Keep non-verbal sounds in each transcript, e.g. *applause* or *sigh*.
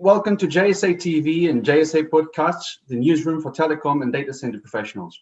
welcome to JSA TV and JSA Podcasts, the newsroom for telecom and data center professionals.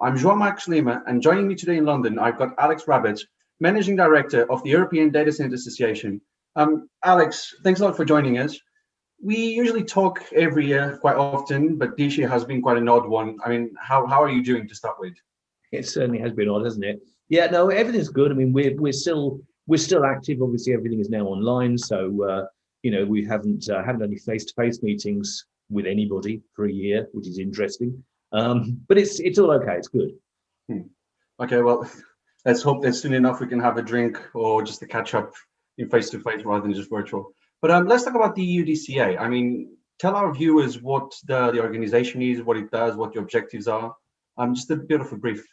I'm João Marques Lima, and joining me today in London, I've got Alex Rabbetts, Managing Director of the European Data Center Association. Um, Alex, thanks a lot for joining us. We usually talk every year quite often, but this year has been quite an odd one. I mean, how, how are you doing to start with? It certainly has been odd, hasn't it? Yeah, no, everything's good. I mean, we're, we're still we're still active. Obviously, everything is now online, so uh, you know we haven't uh, had any face-to-face -face meetings with anybody for a year, which is interesting. Um, but it's it's all okay. It's good. Hmm. Okay, well, *laughs* let's hope that soon enough we can have a drink or just a catch up in face-to-face -face rather than just virtual. But um, let's talk about the EUDCA. I mean, tell our viewers what the, the organization is, what it does, what the objectives are. Um, just a bit of a brief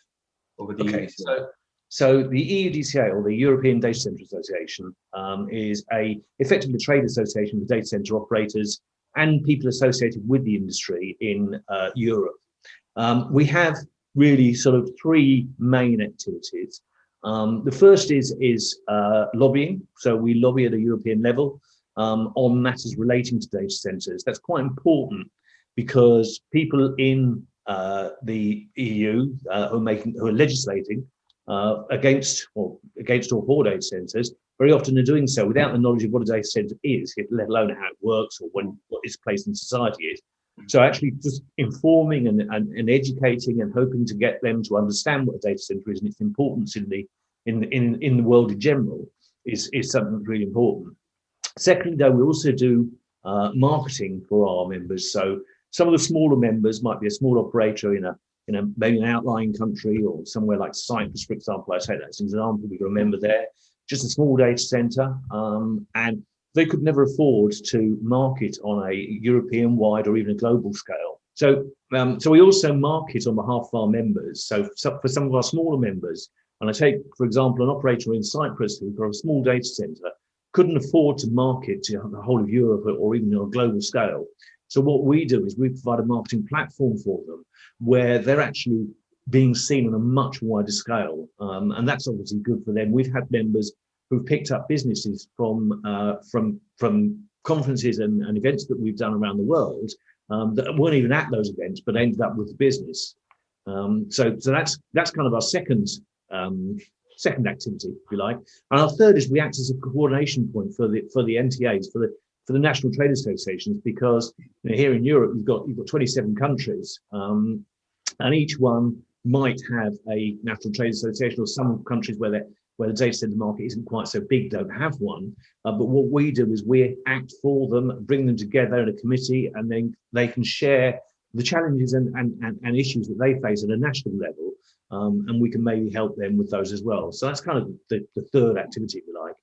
over the okay, EUDCA. So so the EUDCA, or the European Data Center Association, um, is a effectively trade association for data center operators and people associated with the industry in uh, Europe. Um, we have really sort of three main activities. Um, the first is, is uh, lobbying. So we lobby at a European level um, on matters relating to data centers. That's quite important because people in uh, the EU uh, who, are making, who are legislating uh, against or against or for data centers, very often are doing so without the knowledge of what a data center is, let alone how it works or when what its place in society is. So actually just informing and, and, and, educating and hoping to get them to understand what a data center is and its importance in the in in, in the world in general is, is something really important. Secondly, though, we also do uh, marketing for our members. So some of the smaller members might be a small operator in a in a maybe an outlying country or somewhere like Cyprus, for example. I take that as an example. We remember there, just a small data center, um, and they could never afford to market on a European-wide or even a global scale. So, um, so we also market on behalf of our members. So, so for some of our smaller members, and I take, for example, an operator in Cyprus who's got a small data center, couldn't afford to market to the whole of Europe or even on a global scale. So what we do is we provide a marketing platform for them where they're actually being seen on a much wider scale. Um, and that's obviously good for them. We've had members who've picked up businesses from uh, from from conferences and, and, events that we've done around the world um, that weren't even at those events, but ended up with the business. Um, so, so that's that's kind of our second um, second activity, if you like. And our third is we act as a coordination point for the for the NTAs, for the for the national trade associations because you know, here in Europe you've got you've got 27 countries um, and each one might have a national trade association or some countries where where the data center market isn't quite so big don't have one. Uh, but what we do is we act for them bring them together in a committee and then they can share the challenges and, and, and, and issues that they face at a national level um, and we can maybe help them with those as well. So that's kind of the, the third activity if you like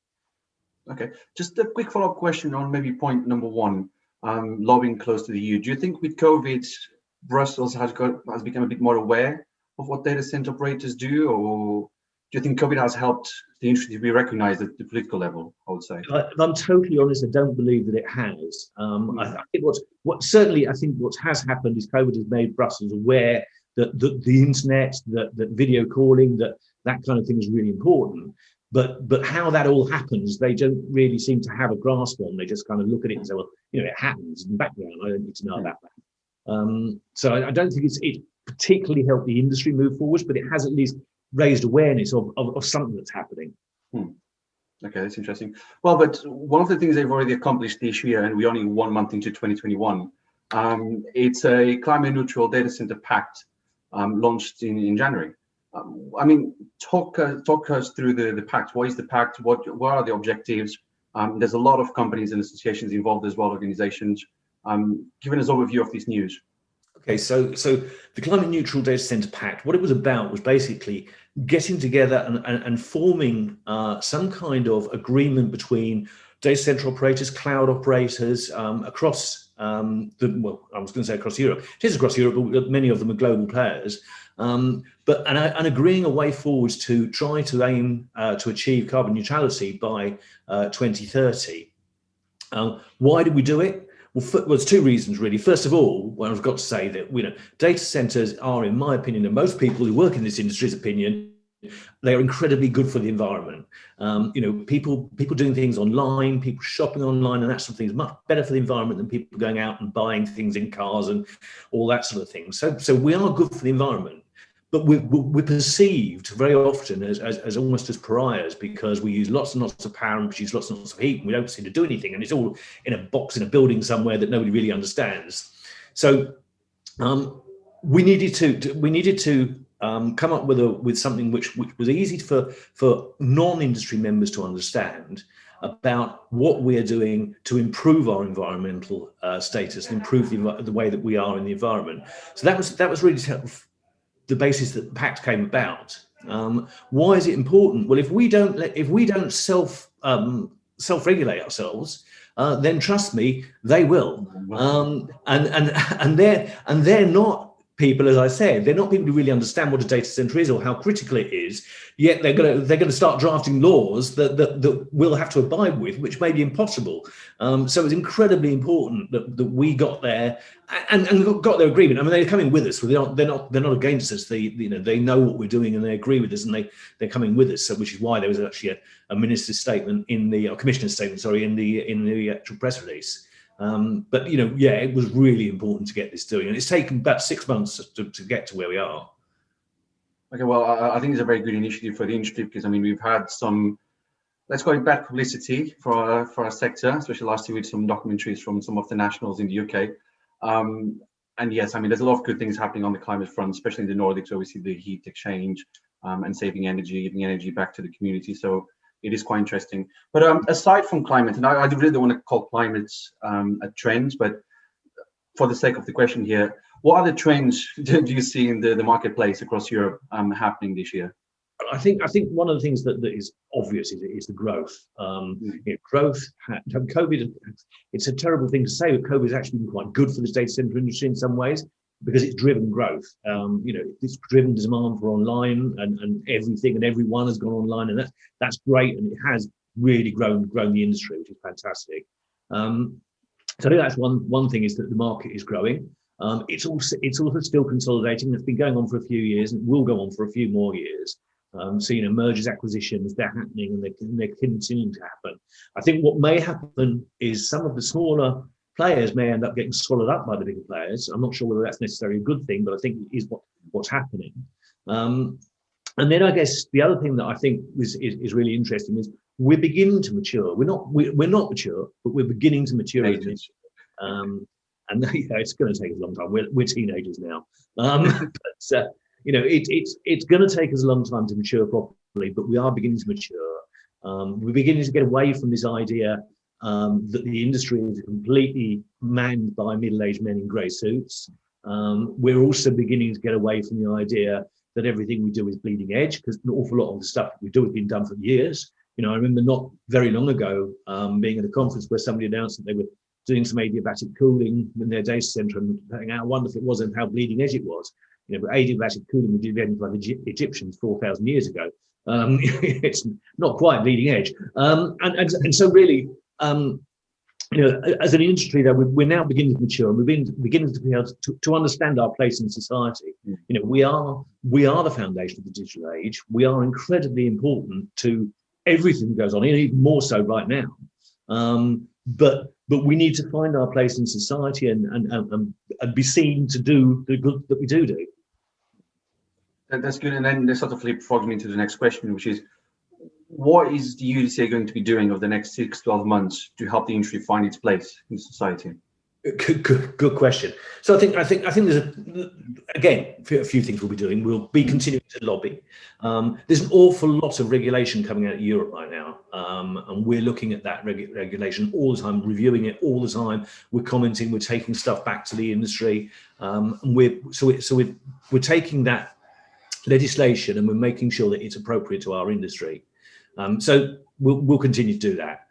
Okay, just a quick follow-up question on maybe point number one, um, lobbying close to the EU. Do you think with COVID, Brussels has got has become a bit more aware of what data center operators do, or do you think COVID has helped the industry to be recognized at the political level? I would say. I, am totally honest. I don't believe that it has. Um, mm. I, I, think what's what certainly I think what has happened is COVID has made Brussels aware that, that the internet, that, that video calling, that that kind of thing is really important. But but how that all happens, they don't really seem to have a grasp on. They just kind of look at it and say, well, you know, it happens in the background. I don't need to know about that. Um, so I, I, don't think it's it particularly helped the industry move forwards, but it has at least raised awareness of, of, of something that's happening. Hmm. Okay, that's interesting. Well, but one of the things they've already accomplished this year, and we're only one month into 2021, um, it's a climate neutral data center pact um, launched in, in January. Um, I mean, talk uh, talk us through the the pact. What is the pact? What what are the objectives? Um, there's a lot of companies and associations involved as well, organizations. Um, giving us an overview of this news. Okay, so so the Climate Neutral Data Center Pact, what it was about was basically getting together and, and, and forming uh, some kind of agreement between data center operators, cloud operators um, across um, the, well, I was going to say across Europe. It is across Europe, but many of them are global players. Um, but and, and, agreeing a way forwards to try to aim uh, to achieve carbon neutrality by uh, 2030. Um, why did we do it? Well, for, well, there's two reasons really. First of all, well, I've got to say that you know data centers are, in my opinion, and most people who work in this industry's opinion, they are incredibly good for the environment. Um, you know, people people doing things online, people shopping online, and that sort of thing is much better for the environment than people going out and buying things in cars and all that sort of thing. So, so we are good for the environment, but we're, we're perceived very often as, as, as, almost as pariahs because we use lots and lots of power and produce lots and lots of heat, and we don't seem to do anything, and it's all in a box in a building somewhere that nobody really understands. So, um, we needed to, to we needed to um, come up with a with something which which was easy for for non-industry members to understand about what we're doing to improve our environmental uh, status and improve the, the way that we are in the environment. So that was that was really the basis that the pact came about. Um, why is it important? Well, if we don't let, if we don't self um, self-regulate ourselves, uh, then trust me, they will. Um, and and and they're and they're not people, as I said, they're not people who really understand what a data center is or how critical it is. Yet they're going to they're going to start drafting laws that that, that we'll have to abide with, which may be impossible. Um, so it's incredibly important that, that we got there and, and got their agreement. I mean, they're coming with us. They're not they're not they're not against us. They you know they know what we're doing and they agree with us and they they're coming with us. So which is why there was actually a, a minister's statement in the or commissioner's statement, sorry, in the in the actual press release. Um, but you know, yeah, it was really important to get this doing, and it's taken about six months to, to get to where we are. Okay, well, I, I, think it's a very good initiative for the industry because I mean we've had some, let's call it bad publicity for our, for our sector, especially last year with some documentaries from some of the nationals in the UK. Um, and yes, I mean there's a lot of good things happening on the climate front, especially in the Nordics. where we see the heat exchange um, and saving energy, giving energy back to the community. So it is quite interesting. But um, aside from climate, and I, I really don't want to call climate um, a trend, but for the sake of the question here, what other trends *laughs* do you see in the, the marketplace across Europe um, happening this year? I think I think one of the things that, that is obvious is, is the growth. Um, mm. you know, growth, COVID, it's a terrible thing to say, but COVID has actually been quite good for the data center industry in some ways because it's driven growth. Um, you know, it's driven demand for online and, and everything and everyone has gone online and that's, that's great. And it has really grown, grown the industry, which is fantastic. Um, so I think that's one, one thing is that the market is growing. Um, it's also, it's also still consolidating. It's been going on for a few years and will go on for a few more years. Um, so, you know, mergers, acquisitions, they're happening and they're, they're continuing to happen. I think what may happen is some of the smaller players may end up getting swallowed up by the bigger players. I'm not sure whether that's necessarily a good thing, but I think it is what, what's happening. Um, and then I guess the other thing that I think is, is, is, really interesting is we're beginning to mature. We're not we're, we're not mature, but we're beginning to mature. Um, and *laughs* yeah, it's going to take us a long time. We're, we're teenagers now. Um, *laughs* but, uh, you know, it, it's it's going to take us a long time to mature properly, but we are beginning to mature. Um, we're beginning to get away from this idea um, that the industry is completely manned by middle-aged men in grey suits. Um, we're also beginning to get away from the idea that everything we do is bleeding edge because an awful lot of the stuff we do has been done for years. You know, I remember not very long ago um, being at a conference where somebody announced that they were doing some adiabatic cooling in their data center and how wonderful it was and how bleeding edge it was. You know, but adiabatic cooling was invented by the Egyptians 4,000 years ago. Um, *laughs* it's not quite bleeding edge. Um, and, and, and so really, um, you know, as an industry that we're now beginning to mature and we're beginning, beginning to be able to, to understand our place in society. Mm. You know, we are we are the foundation of the digital age. We are incredibly important to everything that goes on, even more so right now. Um, but but we need to find our place in society and and, and, and be seen to do the good that we do do. That's good. And then this sort of flip frogs me into the next question, which is what is the EUDCA going to be doing over the next six, 12 months to help the industry find its place in society? Good, good, good, question. So I think I think I think there's a, again a few things we'll be doing. We'll be continuing to lobby. Um, there's an awful lot of regulation coming out of Europe right now, um, and we're looking at that reg regulation all the time, reviewing it all the time. We're commenting, we're taking stuff back to the industry, um, and we're so we, so we're we're taking that legislation and we're making sure that it's appropriate to our industry. Um, so we'll, we'll continue to do that.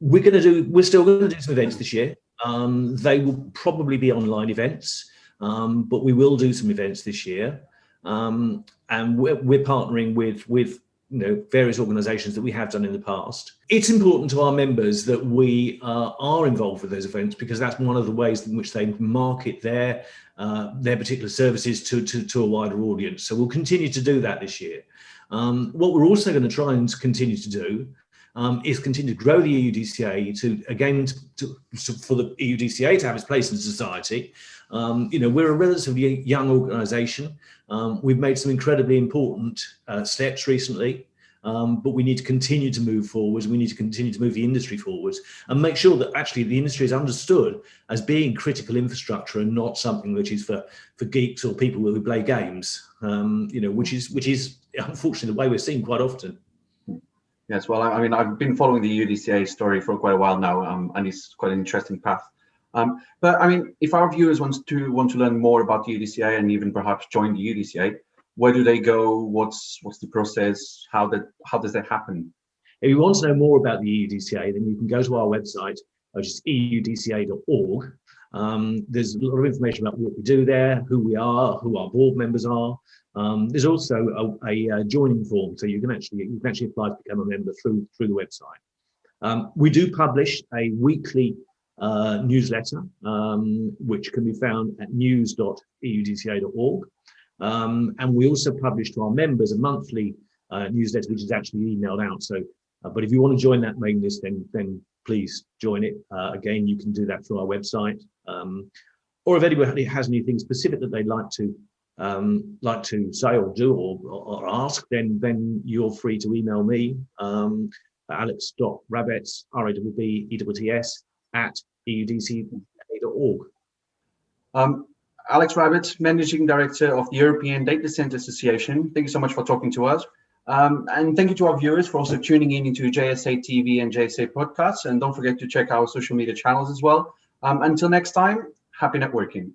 We're going to do, we're still going to do some events this year. Um, they will probably be online events, um, but we will do some events this year. Um, and we're, we're partnering with, with you know, various organisations that we have done in the past. It's important to our members that we uh, are involved with those events because that's one of the ways in which they market their uh, their particular services to, to, to a wider audience. So we'll continue to do that this year. Um, what we're also going to try and continue to do um, is continue to grow the EUDCA to, again, to, to, for the EUDCA to have its place in society. Um, you know, we're a relatively young organisation. Um, we've made some incredibly important uh, steps recently. Um, but we need to continue to move forwards. We need to continue to move the industry forwards and make sure that actually the industry is understood as being critical infrastructure and not something which is for for geeks or people who play games. Um, you know, which is which is *laughs* unfortunately the way we're seeing quite often. Yes, well, I mean, I've been following the EUDCA story for quite a while now, um, and it's quite an interesting path. Um, but I mean, if our viewers want to want to learn more about the EUDCA and even perhaps join the EUDCA, where do they go? What's what's the process? How that how does that happen? If you want to know more about the EUDCA, then you can go to our website, which is eudca.org. Um, there's a lot of information about what we do there, who we are, who our board members are. Um, there's also a, a, a, joining form, so you can actually you can actually apply to become a member through through the website. Um, we do publish a weekly uh, newsletter, um, which can be found at news.eudca.org. Um, and we also publish to our members a monthly uh, newsletter, which is actually emailed out. So, uh, but if you want to join that mailing list, then then please join it. Uh, again, you can do that through our website. Um, or if anybody has anything specific that they'd like to um, like to say or do or, or, ask, then then you're free to email me, um, alex.rabbets, R-A-B-B-E-T-S, at eudca.org. Um, Alex Rabbetts, Managing Director of the European Data Center Association. Thank you so much for talking to us. Um, and thank you to our viewers for also tuning in into JSA TV and JSA podcasts. And don't forget to check our social media channels as well. Um, until next time, happy networking.